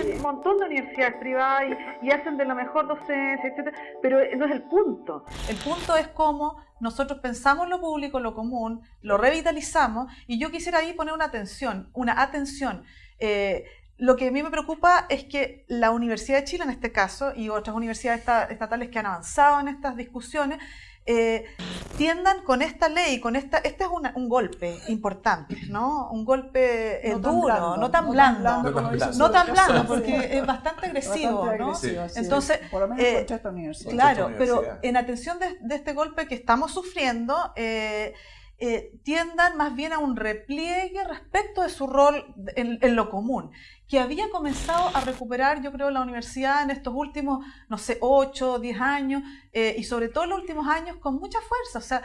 un montón de universidades privadas y, hacen de la mejor docencia, etcétera, pero no es el punto. El punto es cómo nosotros pensamos lo público, lo común, lo revitalizamos, y yo quisiera ahí poner una atención, una atención. Eh, lo que a mí me preocupa es que la Universidad de Chile, en este caso, y otras universidades estatales que han avanzado en estas discusiones, eh, tiendan con esta ley, con esta, este es un golpe importante, ¿no? Un golpe eh, duro, no tan blando, no tan blando, porque es bastante agresivo, ¿no? Entonces, por lo menos eh, esta universidad. Claro, pero en atención de, de, este golpe que estamos sufriendo, eh, eh, tiendan más bien a un repliegue respecto de su rol en, lo común, que había comenzado a recuperar, yo creo, la universidad en estos últimos, no sé, 8, 10 años, eh, y sobre todo en los últimos años con mucha fuerza. O sea,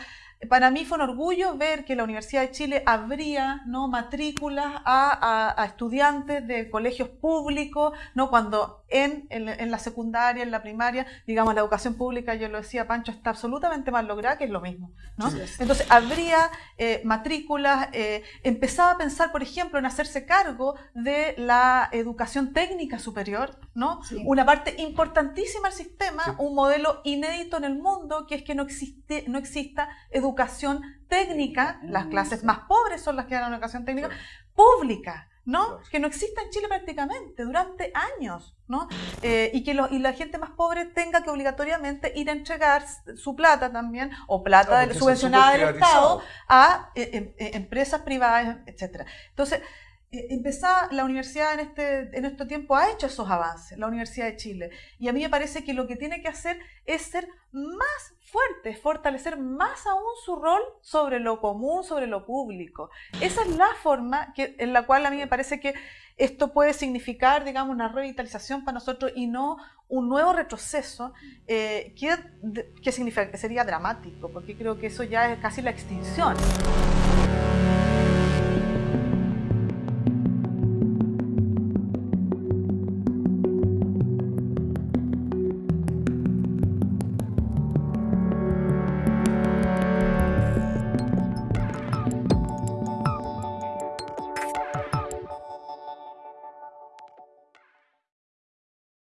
para mí fue un orgullo ver que la Universidad de Chile abría ¿no? matrículas a, estudiantes de colegios públicos, ¿no? cuando en, en, la secundaria, en la primaria, digamos, la educación pública, yo lo decía Pancho, está absolutamente mal lograda, que es lo mismo. ¿no? Entonces, abría eh, matrículas, eh, empezaba a pensar, por ejemplo, en hacerse cargo de la educación técnica superior, ¿no? una parte importantísima del sistema, un modelo inédito en el mundo, que es que no, existe, no exista educación técnica, las clases más pobres son las que dan educación técnica, pública, ¿no? Que no existe en Chile prácticamente durante años, ¿no? Eh, y que y la gente más pobre tenga que obligatoriamente ir a entregar su plata también, o plata subvencionada del Estado, a eh, em, eh, empresas privadas, etc. Entonces, empezaba la universidad en este, en este tiempo ha hecho esos avances, la Universidad de Chile. Y a mí me parece que lo que tiene que hacer es ser más fuerte, fortalecer más aún su rol sobre lo común, sobre lo público. Esa es la forma en la cual a mí me parece que esto puede significar, digamos, una revitalización para nosotros y no un nuevo retroceso eh, que, que, que sería dramático, porque creo que eso ya es casi la extinción.